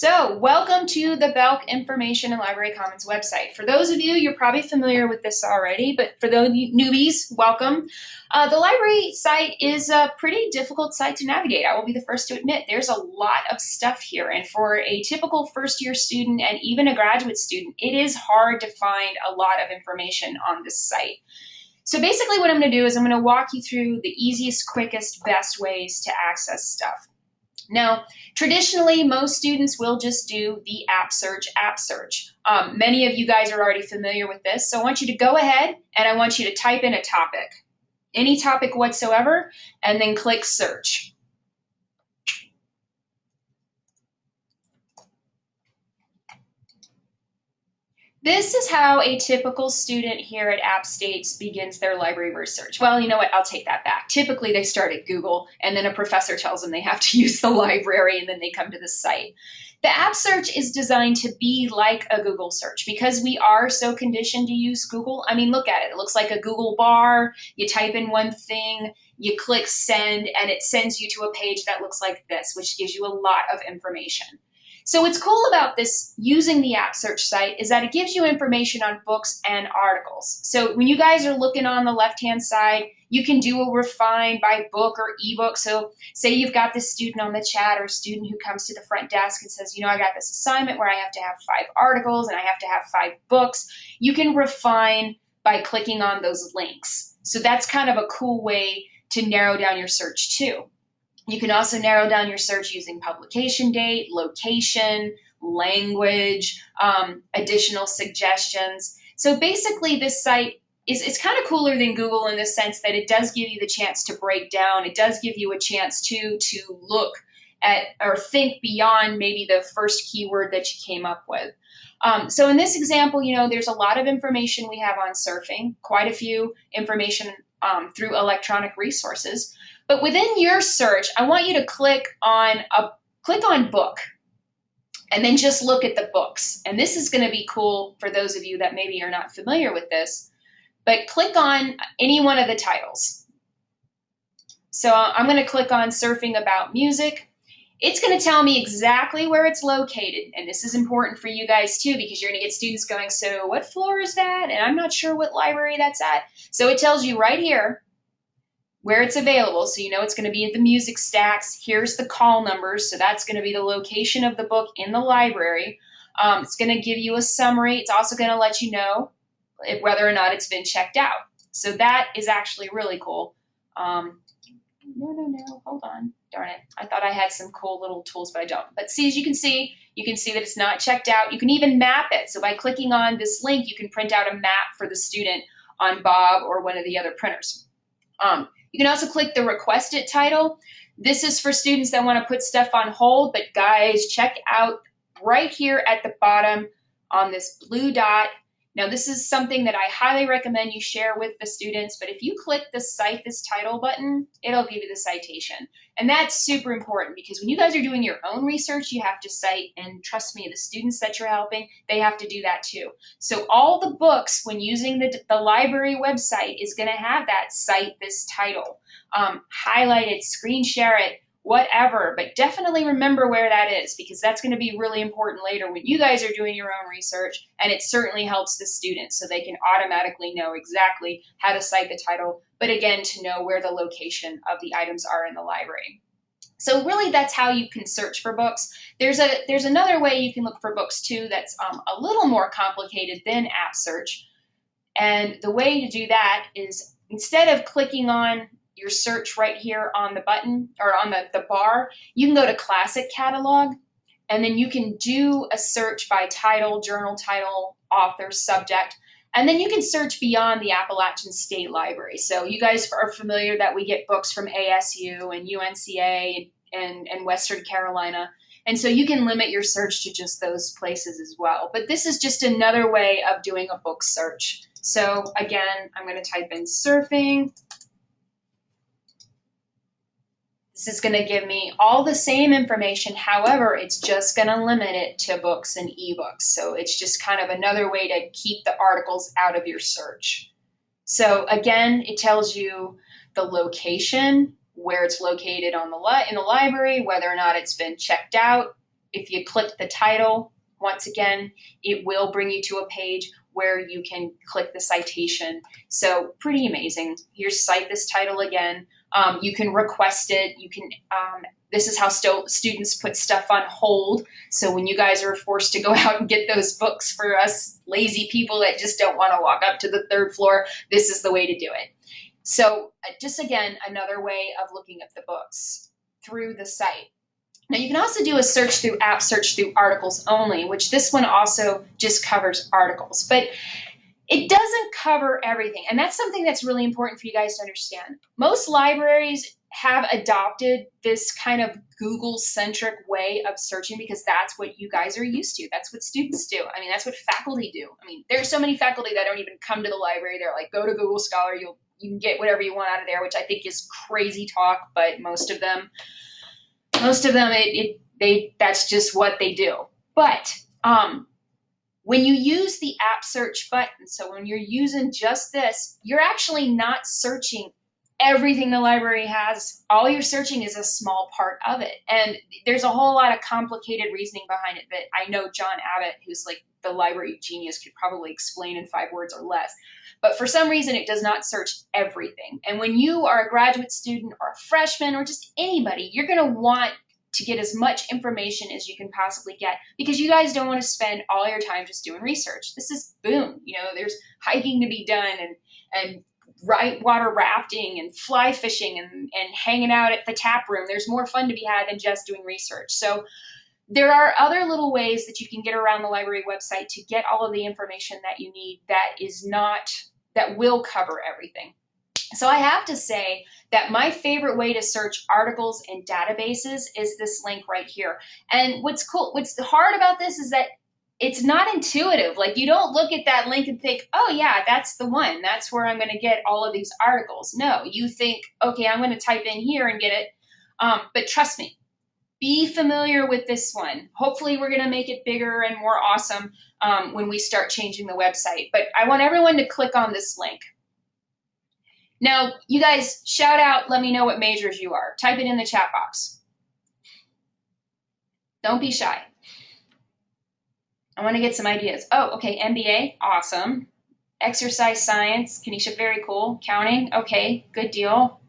So, welcome to the Belk Information and Library Commons website. For those of you, you're probably familiar with this already, but for those newbies, welcome. Uh, the library site is a pretty difficult site to navigate. I will be the first to admit there's a lot of stuff here, and for a typical first year student and even a graduate student, it is hard to find a lot of information on this site. So basically what I'm going to do is I'm going to walk you through the easiest, quickest, best ways to access stuff. Now, traditionally, most students will just do the app search, app search. Um, many of you guys are already familiar with this, so I want you to go ahead and I want you to type in a topic, any topic whatsoever, and then click search. This is how a typical student here at App States begins their library research. Well, you know what? I'll take that back. Typically, they start at Google, and then a professor tells them they have to use the library, and then they come to the site. The app search is designed to be like a Google search because we are so conditioned to use Google. I mean, look at it. It looks like a Google bar. You type in one thing, you click send, and it sends you to a page that looks like this, which gives you a lot of information. So what's cool about this using the app search site is that it gives you information on books and articles. So when you guys are looking on the left-hand side, you can do a refine by book or ebook. So say you've got this student on the chat or student who comes to the front desk and says, you know, I got this assignment where I have to have five articles and I have to have five books. You can refine by clicking on those links. So that's kind of a cool way to narrow down your search too. You can also narrow down your search using publication date, location, language, um, additional suggestions. So basically this site is it's kind of cooler than Google in the sense that it does give you the chance to break down. It does give you a chance to to look at or think beyond maybe the first keyword that you came up with. Um, so in this example, you know, there's a lot of information we have on surfing, quite a few information um, through electronic resources. But within your search, I want you to click on a click on book and then just look at the books. And this is going to be cool for those of you that maybe are not familiar with this. But click on any one of the titles. So I'm going to click on Surfing About Music. It's going to tell me exactly where it's located. And this is important for you guys too, because you're going to get students going, so what floor is that? And I'm not sure what library that's at. So it tells you right here where it's available. So you know it's going to be at the music stacks. Here's the call numbers. So that's going to be the location of the book in the library. Um, it's going to give you a summary. It's also going to let you know whether or not it's been checked out. So that is actually really cool. Um, no, no, no, hold on. Darn it. I thought I had some cool little tools, but I don't. But see, as you can see, you can see that it's not checked out. You can even map it. So by clicking on this link, you can print out a map for the student on Bob or one of the other printers. Um, you can also click the requested title. This is for students that want to put stuff on hold, but guys, check out right here at the bottom on this blue dot now, this is something that I highly recommend you share with the students, but if you click the Cite This Title button, it'll give you the citation. And that's super important because when you guys are doing your own research, you have to cite, and trust me, the students that you're helping, they have to do that too. So all the books, when using the, the library website, is going to have that Cite This Title. Um, highlight it, screen share it, whatever, but definitely remember where that is because that's going to be really important later when you guys are doing your own research and it certainly helps the students so they can automatically know exactly how to cite the title, but again, to know where the location of the items are in the library. So really that's how you can search for books. There's a there's another way you can look for books too that's um, a little more complicated than app search. And the way to do that is instead of clicking on your search right here on the button or on the, the bar, you can go to Classic Catalog and then you can do a search by title, journal title, author, subject, and then you can search beyond the Appalachian State Library. So you guys are familiar that we get books from ASU and UNCA and, and Western Carolina. And so you can limit your search to just those places as well. But this is just another way of doing a book search. So again, I'm going to type in surfing This is going to give me all the same information. However, it's just going to limit it to books and ebooks. So it's just kind of another way to keep the articles out of your search. So again, it tells you the location, where it's located on the li in the library, whether or not it's been checked out, if you click the title, once again, it will bring you to a page where you can click the citation. So pretty amazing. Here's cite this title again. Um, you can request it. You can. Um, this is how st students put stuff on hold. So when you guys are forced to go out and get those books for us lazy people that just don't want to walk up to the third floor, this is the way to do it. So uh, just again, another way of looking at the books through the site. Now you can also do a search through app search through articles only, which this one also just covers articles, but it doesn't cover everything. And that's something that's really important for you guys to understand. Most libraries have adopted this kind of Google centric way of searching because that's what you guys are used to. That's what students do. I mean, that's what faculty do. I mean, there's so many faculty that don't even come to the library. They're like, go to Google Scholar, you'll you can get whatever you want out of there, which I think is crazy talk, but most of them most of them, it, it they that's just what they do. But um, when you use the app search button, so when you're using just this, you're actually not searching everything the library has. All you're searching is a small part of it. And there's a whole lot of complicated reasoning behind it that I know John Abbott, who's like the library genius, could probably explain in five words or less. But for some reason, it does not search everything. And when you are a graduate student or a freshman or just anybody, you're going to want to get as much information as you can possibly get because you guys don't want to spend all your time just doing research. This is boom. You know, there's hiking to be done and and right water rafting and fly fishing and, and hanging out at the tap room. There's more fun to be had than just doing research. So there are other little ways that you can get around the library website to get all of the information that you need that is not, that will cover everything. So I have to say that my favorite way to search articles and databases is this link right here. And what's cool, what's hard about this is that it's not intuitive. Like you don't look at that link and think, oh yeah, that's the one. That's where I'm going to get all of these articles. No, you think, okay, I'm going to type in here and get it. Um, but trust me, be familiar with this one. Hopefully we're going to make it bigger and more awesome um, when we start changing the website. But I want everyone to click on this link. Now, you guys shout out, let me know what majors you are. Type it in the chat box. Don't be shy. I want to get some ideas. Oh, okay, MBA, awesome. Exercise science, Kenesha, very cool. Counting, okay, good deal.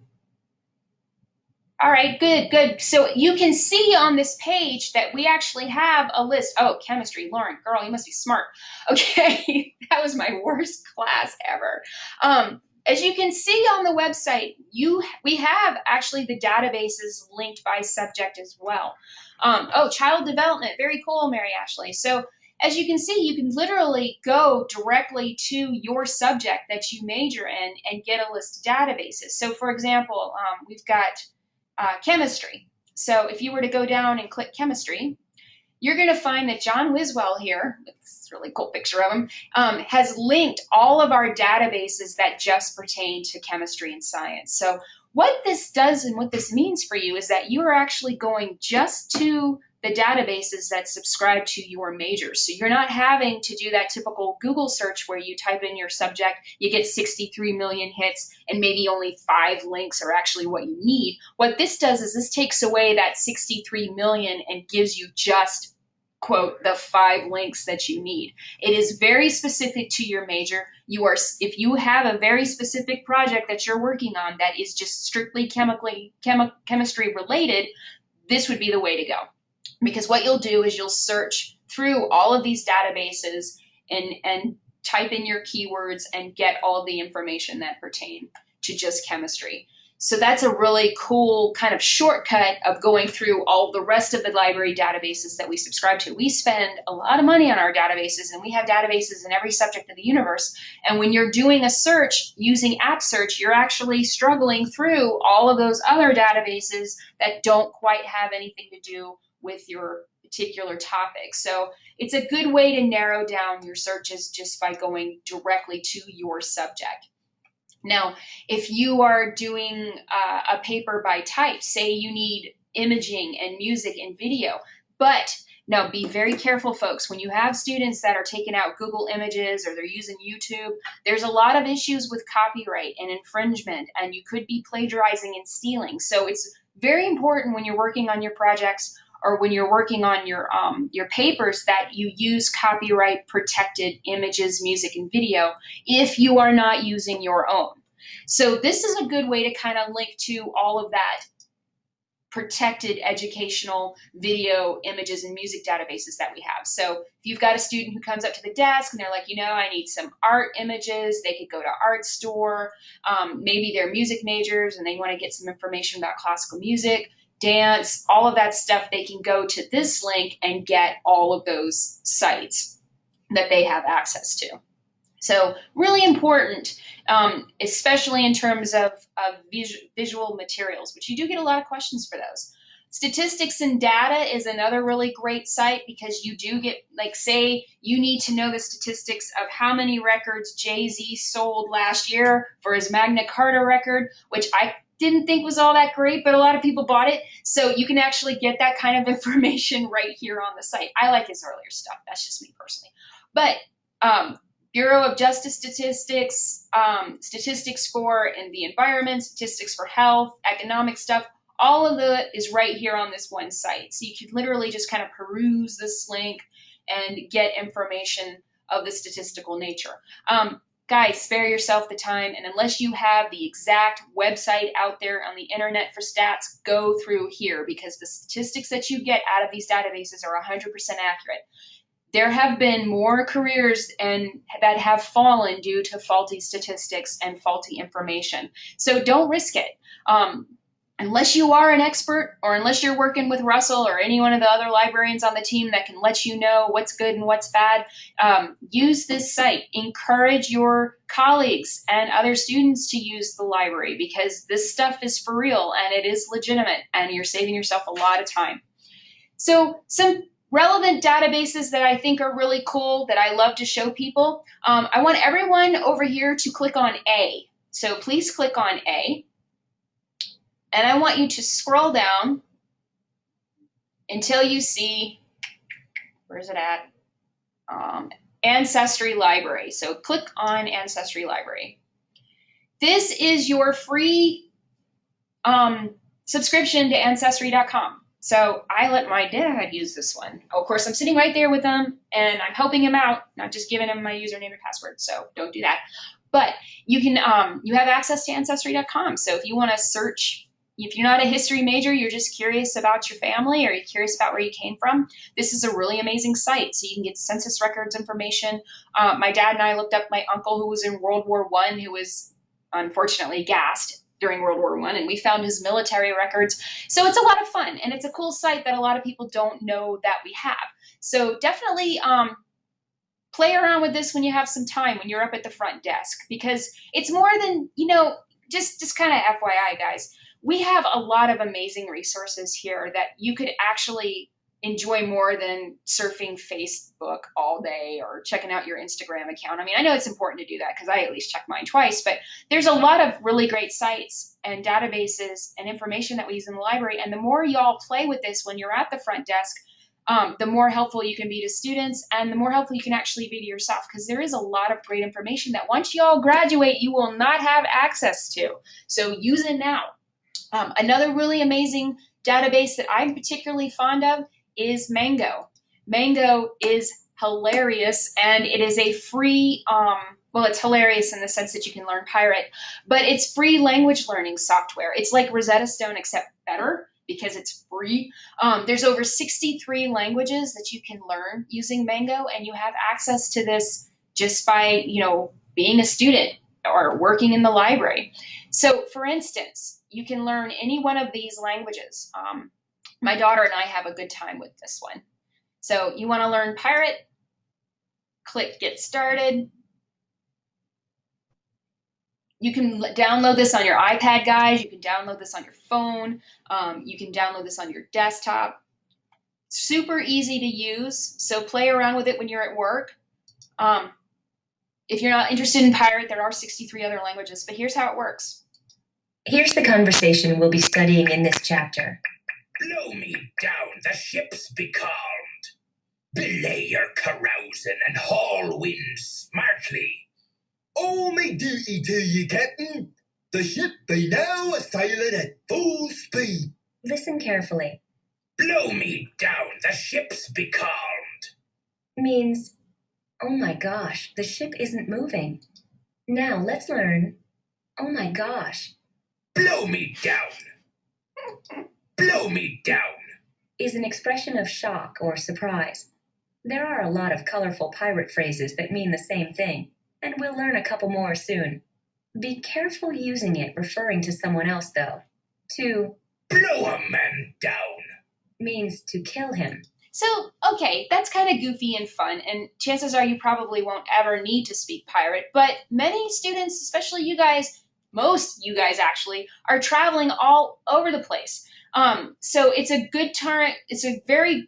All right, good, good. So you can see on this page that we actually have a list. Oh, chemistry, Lauren, girl, you must be smart. Okay, that was my worst class ever. Um, as you can see on the website, you we have actually the databases linked by subject as well. Um, oh, child development, very cool, Mary Ashley. So as you can see, you can literally go directly to your subject that you major in and get a list of databases. So for example, um, we've got uh, chemistry. So if you were to go down and click chemistry, you're going to find that John Wiswell here, this really cool picture of him, um, has linked all of our databases that just pertain to chemistry and science. So what this does and what this means for you is that you are actually going just to the databases that subscribe to your major. So you're not having to do that typical Google search where you type in your subject, you get 63 million hits, and maybe only five links are actually what you need. What this does is this takes away that 63 million and gives you just quote the five links that you need it is very specific to your major you are if you have a very specific project that you're working on that is just strictly chemically chemi- chemistry related this would be the way to go because what you'll do is you'll search through all of these databases and and type in your keywords and get all the information that pertain to just chemistry so that's a really cool kind of shortcut of going through all the rest of the library databases that we subscribe to. We spend a lot of money on our databases and we have databases in every subject of the universe. And when you're doing a search using App Search, you're actually struggling through all of those other databases that don't quite have anything to do with your particular topic. So it's a good way to narrow down your searches just by going directly to your subject. Now, if you are doing uh, a paper by type, say you need imaging and music and video, but now be very careful, folks. When you have students that are taking out Google Images or they're using YouTube, there's a lot of issues with copyright and infringement, and you could be plagiarizing and stealing. So it's very important when you're working on your projects or when you're working on your um, your papers that you use copyright protected images, music, and video if you are not using your own. So this is a good way to kind of link to all of that protected educational video images and music databases that we have. So if you've got a student who comes up to the desk and they're like, you know, I need some art images, they could go to Artstor. Um, maybe they're music majors and they want to get some information about classical music, dance, all of that stuff. They can go to this link and get all of those sites that they have access to. So really important, um, especially in terms of, of vis visual materials, which you do get a lot of questions for those. Statistics and data is another really great site because you do get, like, say you need to know the statistics of how many records Jay Z sold last year for his Magna Carta record, which I didn't think was all that great, but a lot of people bought it. So you can actually get that kind of information right here on the site. I like his earlier stuff. That's just me personally. But um, Bureau of Justice Statistics, um, statistics for in the environment, statistics for health, economic stuff, all of it is right here on this one site. So you can literally just kind of peruse this link and get information of the statistical nature. Um, guys, spare yourself the time, and unless you have the exact website out there on the internet for stats, go through here because the statistics that you get out of these databases are 100% accurate there have been more careers and that have fallen due to faulty statistics and faulty information. So don't risk it. Um, unless you are an expert or unless you're working with Russell or any one of the other librarians on the team that can let you know what's good and what's bad, um, use this site. Encourage your colleagues and other students to use the library because this stuff is for real and it is legitimate and you're saving yourself a lot of time. So some relevant databases that I think are really cool that I love to show people. Um, I want everyone over here to click on A. So please click on A. And I want you to scroll down until you see, where's it at? Um, Ancestry Library. So click on Ancestry Library. This is your free um, subscription to Ancestry.com. So I let my dad use this one. of course, I'm sitting right there with him and I'm helping him out, not just giving him my username and password. So don't do that. But you can, um, you have access to Ancestry.com. So if you want to search, if you're not a history major, you're just curious about your family or you're curious about where you came from, this is a really amazing site. So you can get census records information. Uh, my dad and I looked up my uncle who was in World War One, who was unfortunately gassed during World War One, and we found his military records. So it's a lot of fun, and it's a cool site that a lot of people don't know that we have. So definitely um, play around with this when you have some time when you're up at the front desk, because it's more than you know. Just just kind of FYI, guys. We have a lot of amazing resources here that you could actually enjoy more than surfing Facebook all day or checking out your Instagram account. I mean, I know it's important to do that because I at least check mine twice, but there's a lot of really great sites and databases and information that we use in the library. And the more y'all play with this when you're at the front desk, um, the more helpful you can be to students and the more helpful you can actually be to yourself because there is a lot of great information that once y'all graduate, you will not have access to. So use it now. Um, another really amazing database that I'm particularly fond of is Mango. Mango is hilarious and it is a free um, well it's hilarious in the sense that you can learn pirate but it's free language learning software. It's like rosetta stone except better because it's free. Um, there's over 63 languages that you can learn using mango and you have access to this just by you know being a student or working in the library so for instance you can learn any one of these languages um, my daughter and I have a good time with this one. So you want to learn Pirate, click Get Started. You can download this on your iPad, guys. You can download this on your phone. Um, you can download this on your desktop. Super easy to use, so play around with it when you're at work. Um, if you're not interested in Pirate, there are 63 other languages, but here's how it works. Here's the conversation we'll be studying in this chapter. Blow me down, the ship's becalmed. Belay your carousing and haul wind smartly. Oh, All my duty to you, Captain. The ship be now a sailing at full speed. Listen carefully. Blow me down, the ship's becalmed. means, oh my gosh, the ship isn't moving. Now let's learn, oh my gosh, Blow me down. Blow me down. is an expression of shock or surprise. There are a lot of colorful pirate phrases that mean the same thing, and we'll learn a couple more soon. Be careful using it referring to someone else, though. To Blow a man down. means to kill him. So, okay, that's kind of goofy and fun, and chances are you probably won't ever need to speak pirate, but many students, especially you guys, most you guys actually, are traveling all over the place. Um, so it's a good turn, it's a very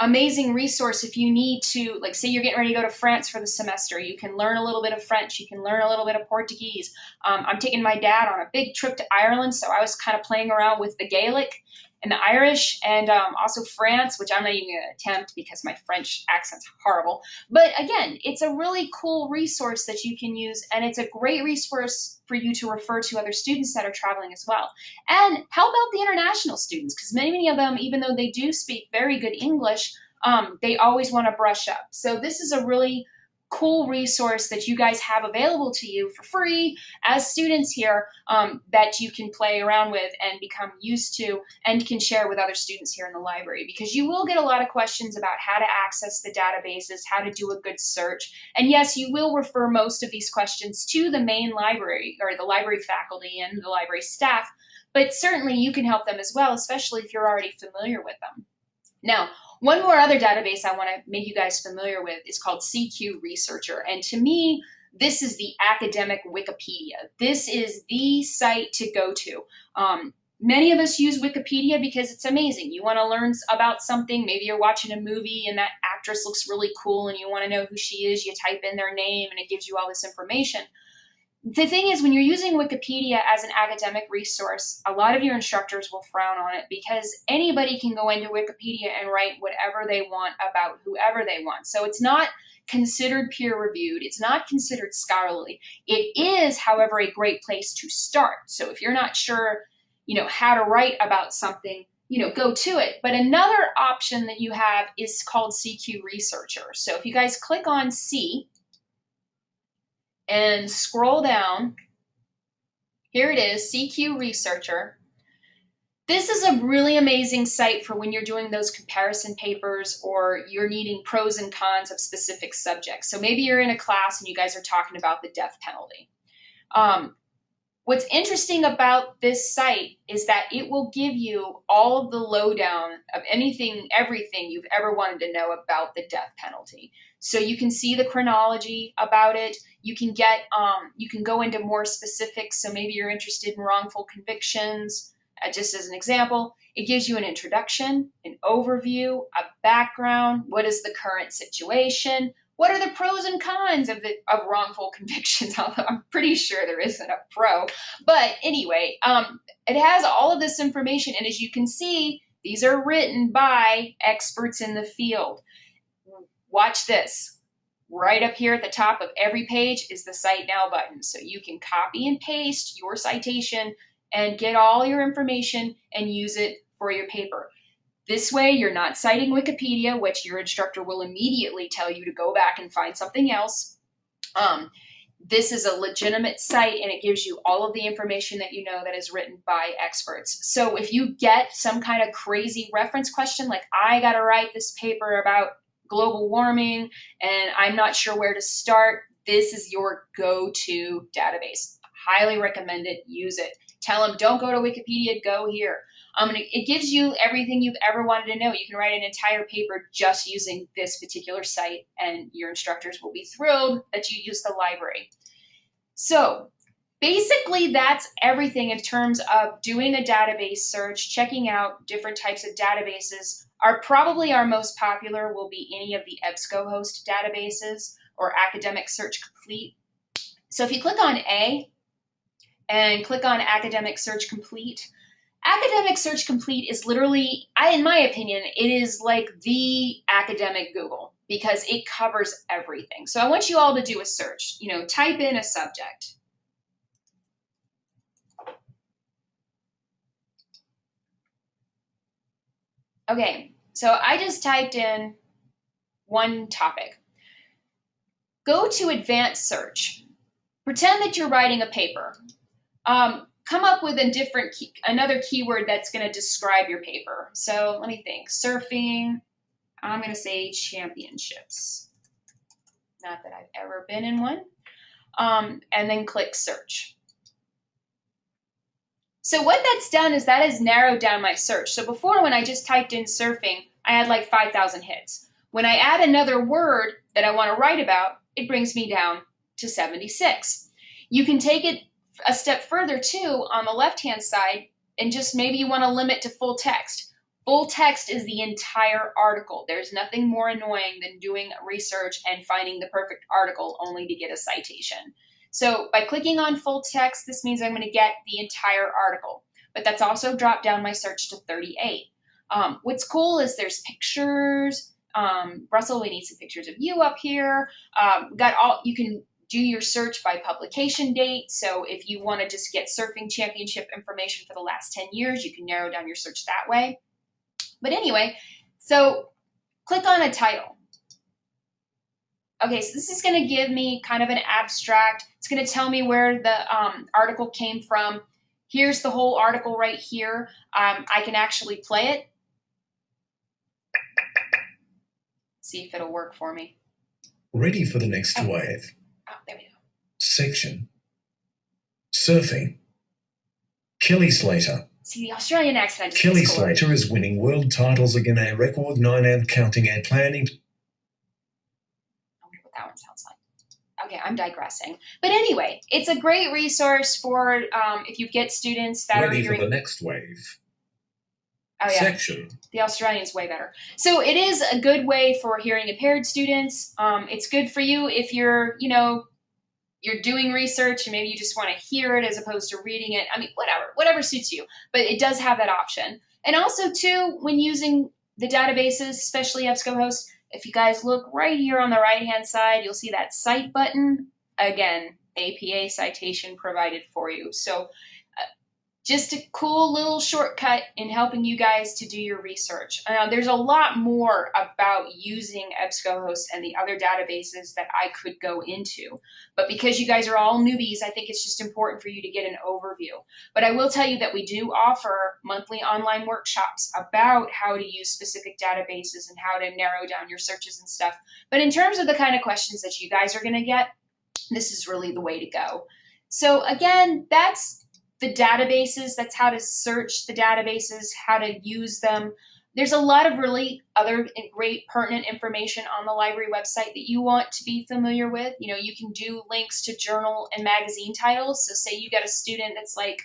amazing resource if you need to, like, say you're getting ready to go to France for the semester. You can learn a little bit of French, you can learn a little bit of Portuguese. Um, I'm taking my dad on a big trip to Ireland, so I was kind of playing around with the Gaelic and the Irish and um, also France, which I'm not even going to attempt because my French accent's horrible. But again, it's a really cool resource that you can use, and it's a great resource for you to refer to other students that are traveling as well. And how about the international students? Because many, many of them, even though they do speak very good English, um, they always want to brush up. So this is a really cool resource that you guys have available to you for free as students here um, that you can play around with and become used to and can share with other students here in the library because you will get a lot of questions about how to access the databases, how to do a good search. And yes, you will refer most of these questions to the main library or the library faculty and the library staff, but certainly you can help them as well, especially if you're already familiar with them. Now, one more other database I want to make you guys familiar with is called CQ Researcher. And to me, this is the academic Wikipedia. This is the site to go to. Um, many of us use Wikipedia because it's amazing. You want to learn about something. Maybe you're watching a movie and that actress looks really cool and you want to know who she is. You type in their name and it gives you all this information. The thing is, when you're using Wikipedia as an academic resource, a lot of your instructors will frown on it because anybody can go into Wikipedia and write whatever they want about whoever they want. So it's not considered peer reviewed, it's not considered scholarly. It is, however, a great place to start. So if you're not sure, you know, how to write about something, you know, go to it. But another option that you have is called CQ Researcher. So if you guys click on C, and scroll down. Here it is, CQ Researcher. This is a really amazing site for when you're doing those comparison papers or you're needing pros and cons of specific subjects. So maybe you're in a class and you guys are talking about the death penalty. Um, what's interesting about this site is that it will give you all of the lowdown of anything, everything you've ever wanted to know about the death penalty. So you can see the chronology about it. You can get, um, you can go into more specifics. So maybe you're interested in wrongful convictions. Uh, just as an example, it gives you an introduction, an overview, a background. What is the current situation? What are the pros and cons of the of wrongful convictions? Although I'm pretty sure there isn't a pro, but anyway, um, it has all of this information, and as you can see, these are written by experts in the field. Watch this. Right up here at the top of every page is the Cite Now button. So you can copy and paste your citation and get all your information and use it for your paper. This way, you're not citing Wikipedia, which your instructor will immediately tell you to go back and find something else. Um, this is a legitimate site and it gives you all of the information that you know that is written by experts. So if you get some kind of crazy reference question, like I got to write this paper about global warming and I'm not sure where to start, this is your go-to database. Highly recommend it, use it. Tell them don't go to Wikipedia, go here. Um, and it, it gives you everything you've ever wanted to know. You can write an entire paper just using this particular site and your instructors will be thrilled that you use the library. So basically that's everything in terms of doing a database search, checking out different types of databases. Our probably our most popular will be any of the EBSCOhost databases or Academic Search Complete. So if you click on A and click on Academic Search Complete, Academic Search Complete is literally, I, in my opinion, it is like the academic Google because it covers everything. So I want you all to do a search. You know, type in a subject. Okay, so I just typed in one topic. Go to advanced search. Pretend that you're writing a paper. Um, come up with a different key, another keyword that's going to describe your paper. So let me think. Surfing. I'm going to say championships. Not that I've ever been in one. Um, and then click search. So what that's done is that has narrowed down my search. So before when I just typed in surfing, I had like 5,000 hits. When I add another word that I want to write about, it brings me down to 76. You can take it a step further too on the left hand side and just maybe you want to limit to full text. Full text is the entire article. There's nothing more annoying than doing research and finding the perfect article only to get a citation. So by clicking on full text, this means I'm going to get the entire article. But that's also dropped down my search to 38. Um, what's cool is there's pictures. Um, Russell, we need some pictures of you up here. Um, got all you can do your search by publication date. So if you want to just get surfing championship information for the last 10 years, you can narrow down your search that way. But anyway, so click on a title. Okay, so this is going to give me kind of an abstract. It's going to tell me where the um, article came from. Here's the whole article right here. Um, I can actually play it. See if it'll work for me. Ready for the next Oh. wave. Oh, there we go. Section. Surfing. Kelly Slater. See the Australian accent. Kelly. Slater is winning world titles again, a record nine and counting and planning. I wonder what that one sounds like. Okay, I'm digressing. But anyway, it's a great resource for um, if you get students that are Ready for hearing. the next wave. Oh yeah, Section. the Australian's way better. So it is a good way for hearing impaired students. Um, it's good for you if you're, you know, you're doing research and maybe you just want to hear it as opposed to reading it. I mean, whatever, whatever suits you. But it does have that option. And also too, when using the databases, especially EBSCOhost, if you guys look right here on the right hand side, you'll see that cite button. Again, APA citation provided for you. So just a cool little shortcut in helping you guys to do your research. Uh, there's a lot more about using EBSCOhost and the other databases that I could go into. But because you guys are all newbies, I think it's just important for you to get an overview. But I will tell you that we do offer monthly online workshops about how to use specific databases and how to narrow down your searches and stuff. But in terms of the kind of questions that you guys are going to get, this is really the way to go. So again, that's the databases. That's how to search the databases, how to use them. There's a lot of really other great pertinent information on the library website that you want to be familiar with. You know, you can do links to journal and magazine titles. So say you got a student that's like,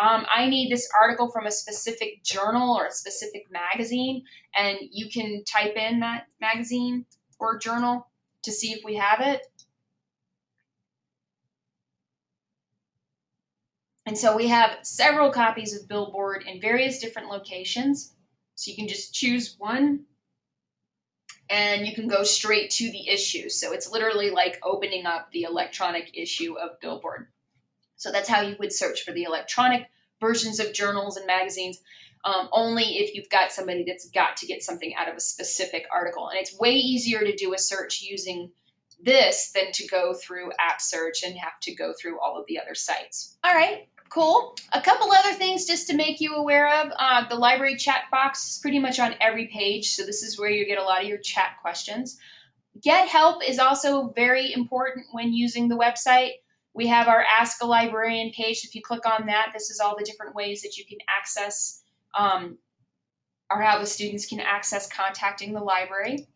um, I need this article from a specific journal or a specific magazine, and you can type in that magazine or journal to see if we have it. And so we have several copies of Billboard in various different locations. So you can just choose one and you can go straight to the issue. So it's literally like opening up the electronic issue of Billboard. So that's how you would search for the electronic versions of journals and magazines. Um, only if you've got somebody that's got to get something out of a specific article. And it's way easier to do a search using this than to go through app search and have to go through all of the other sites. All right, cool. A couple other things just to make you aware of. Uh, the library chat box is pretty much on every page, so this is where you get a lot of your chat questions. Get help is also very important when using the website. We have our Ask a Librarian page. If you click on that, this is all the different ways that you can access um, or how the students can access contacting the library.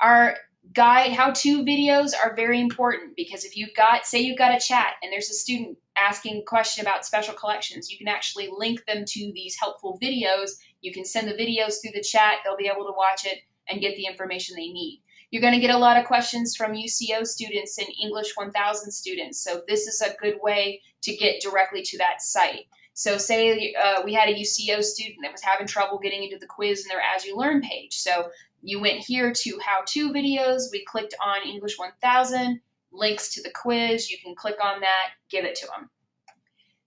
Our guide how-to videos are very important because if you've got say you've got a chat and there's a student asking a question about special collections you can actually link them to these helpful videos. You can send the videos through the chat. They'll be able to watch it and get the information they need. You're going to get a lot of questions from UCO students and English 1000 students. So this is a good way to get directly to that site so say uh, we had a UCO student that was having trouble getting into the quiz in their AsULearn page. So you went here to how-to videos. We clicked on English 1000, links to the quiz. You can click on that, give it to them.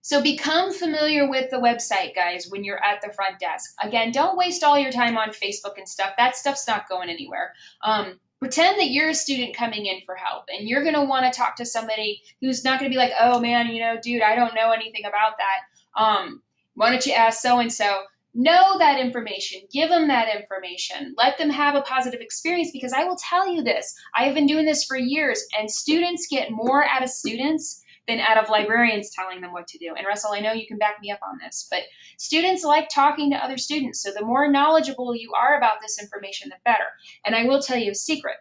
So become familiar with the website, guys, when you're at the front desk. Again, don't waste all your time on Facebook and stuff. That stuff's not going anywhere. Um, pretend that you're a student coming in for help and you're going to want to talk to somebody who's not going to be like, oh man, you know, dude, I don't know anything about that. Um, why don't you ask so and so? Know that information, give them that information, let them have a positive experience because I will tell you this I have been doing this for years, and students get more out of students than out of librarians telling them what to do. And Russell, I know you can back me up on this, but students like talking to other students. So the more knowledgeable you are about this information, the better. And I will tell you a secret.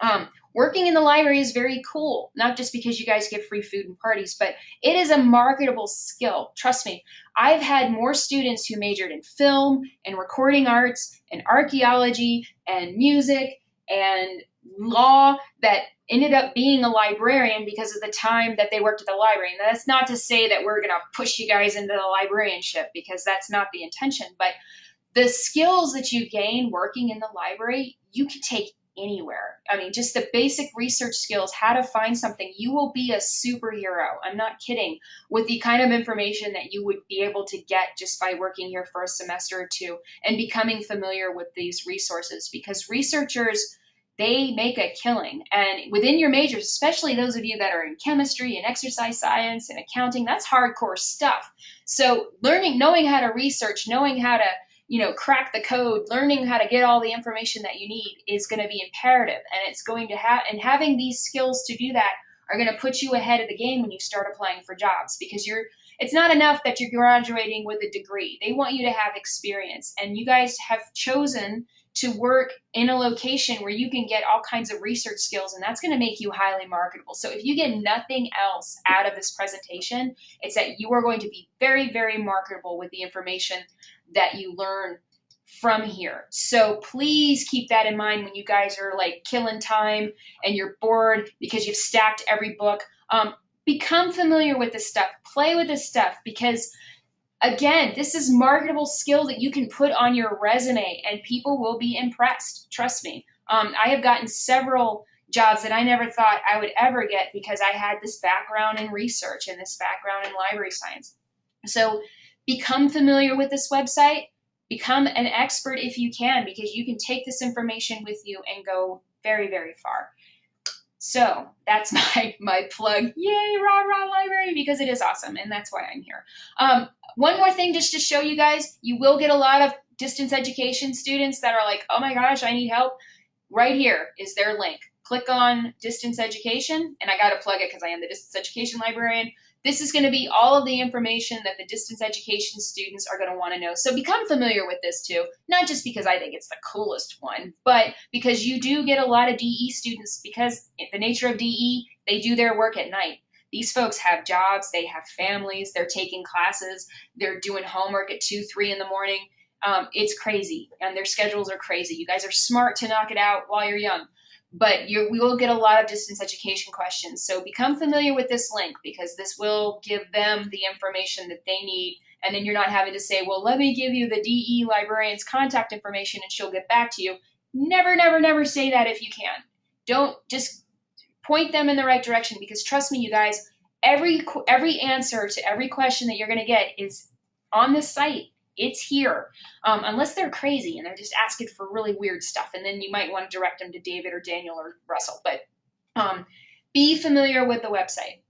Um, working in the library is very cool, not just because you guys get free food and parties, but it is a marketable skill. Trust me, I've had more students who majored in film and recording arts and archaeology and music and law that ended up being a librarian because of the time that they worked at the library. And that's not to say that we're going to push you guys into the librarianship because that's not the intention. But the skills that you gain working in the library, you can take anywhere. I mean, just the basic research skills, how to find something, you will be a superhero. I'm not kidding. With the kind of information that you would be able to get just by working here for a semester or two and becoming familiar with these resources because researchers they make a killing. And within your majors, especially those of you that are in chemistry and exercise science and accounting, that's hardcore stuff. So learning, knowing how to research, knowing how to, you know, crack the code, learning how to get all the information that you need is going to be imperative. And it's going to have, and having these skills to do that are going to put you ahead of the game when you start applying for jobs because you're, it's not enough that you're graduating with a degree. They want you to have experience. And you guys have chosen to work in a location where you can get all kinds of research skills and that's going to make you highly marketable. So if you get nothing else out of this presentation, it's that you are going to be very, very marketable with the information that you learn from here. So please keep that in mind when you guys are like killing time and you're bored because you've stacked every book. Um, become familiar with this stuff, play with this stuff because Again, this is marketable skill that you can put on your resume and people will be impressed. Trust me. Um, I have gotten several jobs that I never thought I would ever get because I had this background in research and this background in library science. So become familiar with this website. Become an expert if you can because you can take this information with you and go very, very far. So that's my my plug. Yay, rah rah library because it is awesome and that's why I'm here. Um, one more thing just to show you guys, you will get a lot of distance education students that are like, oh my gosh, I need help. Right here is their link. Click on distance education, and I got to plug it because I am the distance education librarian. This is going to be all of the information that the distance education students are going to want to know. So become familiar with this too, not just because I think it's the coolest one, but because you do get a lot of DE students because the nature of DE, they do their work at night. These folks have jobs, they have families, they're taking classes, they're doing homework at 2, 3 in the morning. Um, it's crazy, and their schedules are crazy. You guys are smart to knock it out while you're young, but you we will get a lot of distance education questions. So become familiar with this link because this will give them the information that they need, and then you're not having to say, well, let me give you the DE librarian's contact information and she'll get back to you. Never, never, never say that if you can. Don't just point them in the right direction because trust me, you guys, every every answer to every question that you're going to get is on this site. It's here, um, unless they're crazy and they're just asking for really weird stuff, and then you might want to direct them to David or Daniel or Russell. But um, be familiar with the website.